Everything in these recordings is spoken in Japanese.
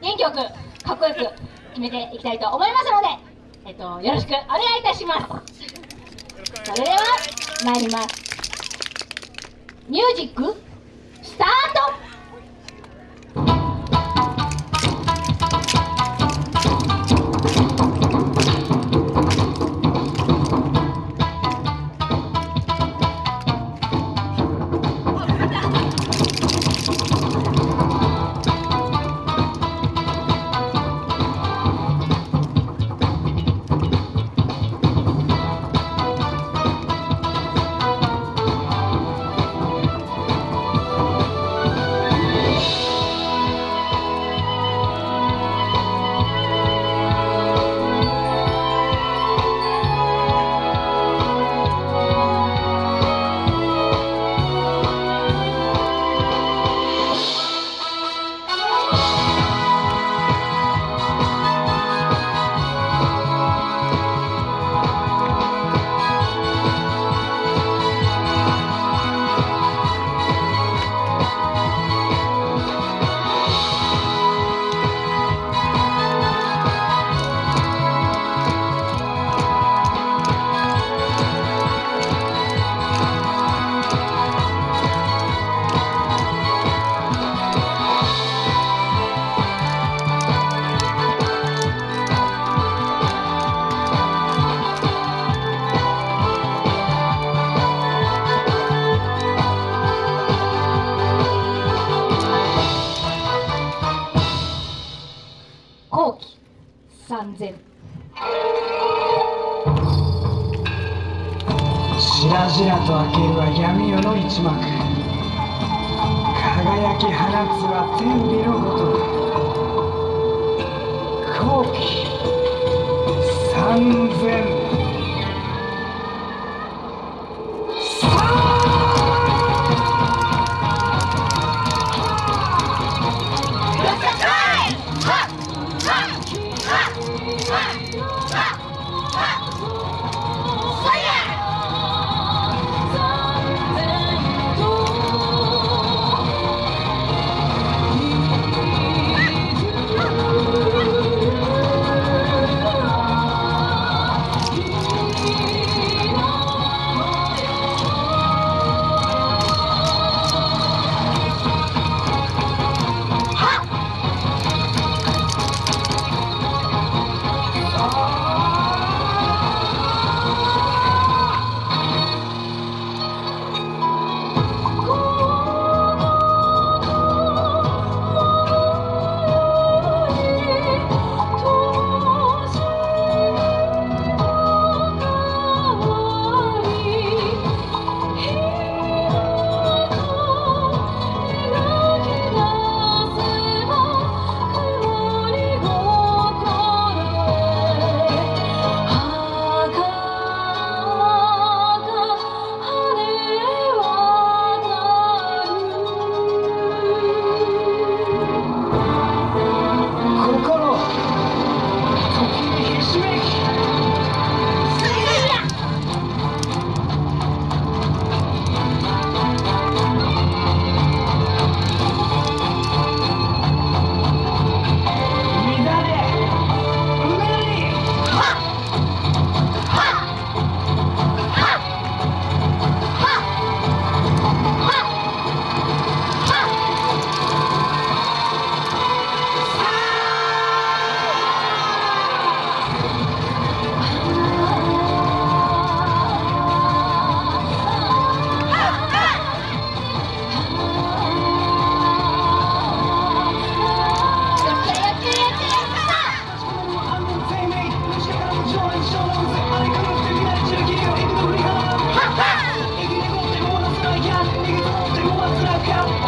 元気よくかっこよく決めていきたいと思いますので、えっと、よろしくお願いいたします。それでは参ります。ミュージックスタート。後期3000しらじらと明けるは闇夜の一幕。輝き放つは天日のごとく。後期。三千。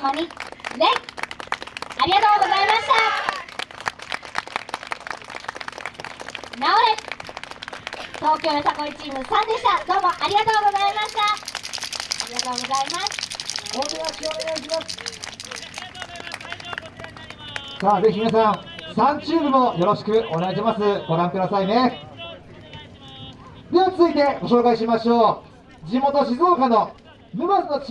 様に礼ありがとうございました。なおれ。東京よさこいチーム3でした。どうもありがとうございました。ありがとうございます。お手出しお願いしますさあぜひ皆さん3チームもよろしくお願いします。ご覧くださいね。では続いてご紹介しましょう。地元静岡の沼津のチ